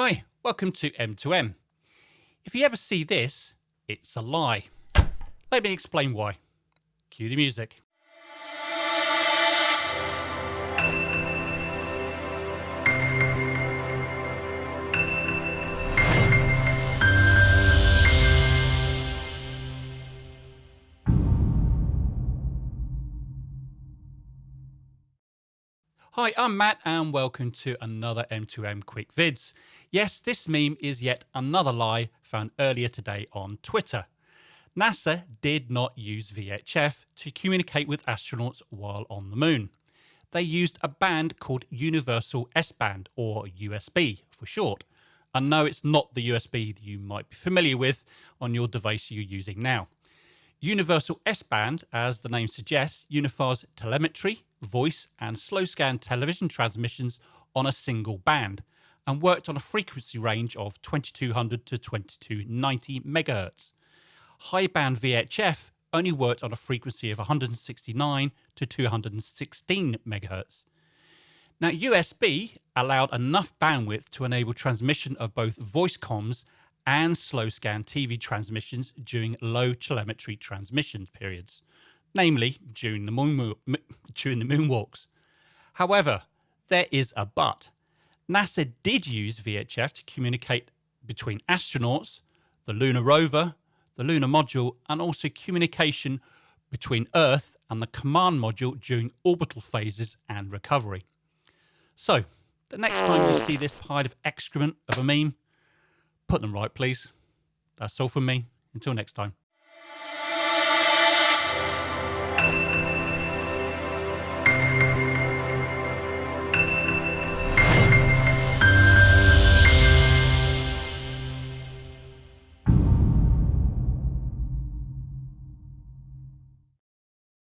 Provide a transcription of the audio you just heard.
Hi, welcome to M2M. If you ever see this, it's a lie. Let me explain why. Cue the music. Hi, I'm Matt and welcome to another M2M Quick Vids. Yes, this meme is yet another lie found earlier today on Twitter. NASA did not use VHF to communicate with astronauts while on the moon. They used a band called Universal S Band, or USB for short. And no, it's not the USB that you might be familiar with on your device you're using now. Universal S band, as the name suggests, unifies telemetry, voice, and slow scan television transmissions on a single band and worked on a frequency range of 2200 to 2290 MHz. High band VHF only worked on a frequency of 169 to 216 MHz. Now, USB allowed enough bandwidth to enable transmission of both voice comms and slow scan TV transmissions during low telemetry transmission periods, namely during the, moon, during the moonwalks. However, there is a but. NASA did use VHF to communicate between astronauts, the lunar rover, the lunar module, and also communication between Earth and the command module during orbital phases and recovery. So, the next time you see this pile of excrement of a meme, put them right, please. That's all from me. Until next time.